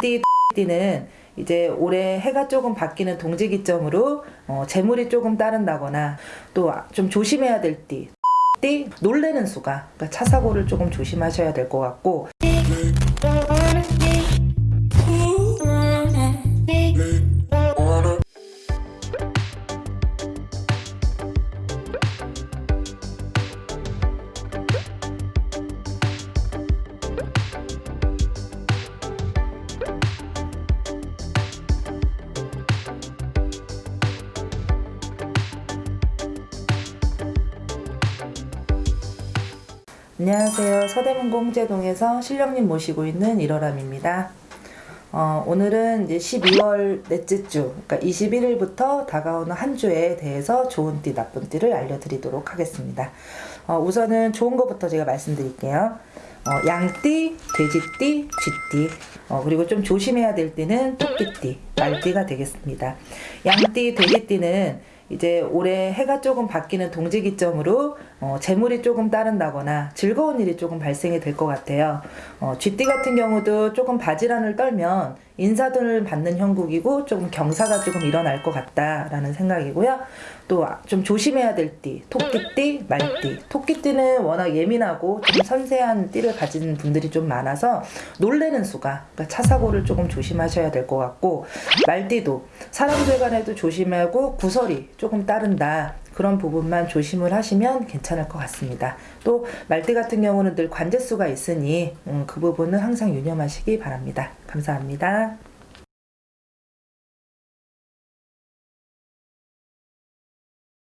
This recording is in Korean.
띠, 띠는 이제 올해 해가 조금 바뀌는 동지 기점으로 어, 재물이 조금 따른다거나 또 좀 조심해야 될 띠. 띠 놀래는 수가 그러니까 차 사고를 조금 조심하셔야 될 것 같고 안녕하세요. 서대문고 홍제동에서 실령님 모시고 있는 일어람입니다. 어, 오늘은 이제 12월 넷째 주, 그러니까 21일부터 다가오는 한 주에 대해서 좋은 띠, 나쁜 띠를 알려드리도록 하겠습니다. 어, 우선은 좋은 것부터 제가 말씀드릴게요. 어, 양띠, 돼지띠, 쥐띠, 어, 그리고 좀 조심해야 될 띠는 토끼띠, 말띠가 되겠습니다. 양띠, 돼지띠는 이제 올해 해가 조금 바뀌는 동지 기점으로 어, 재물이 조금 따른다거나 즐거운 일이 조금 발생이 될 것 같아요. 어, 쥐띠 같은 경우도 조금 바지란을 떨면 인사들을 받는 형국이고 조금 경사가 조금 일어날 것 같다라는 생각이고요. 또 좀 조심해야 될 띠, 토끼띠, 말띠. 토끼띠는 워낙 예민하고 좀 섬세한 띠를 가진 분들이 좀 많아서 놀래는 수가 그러니까 차 사고를 조금 조심하셔야 될 것 같고 말띠도 사람들 간에도 조심하고 구설이 조금 따른다. 그런 부분만 조심을 하시면 괜찮을 것 같습니다. 또 말띠 같은 경우는 늘 관제수가 있으니 음, 그 부분은 항상 유념하시기 바랍니다. 감사합니다.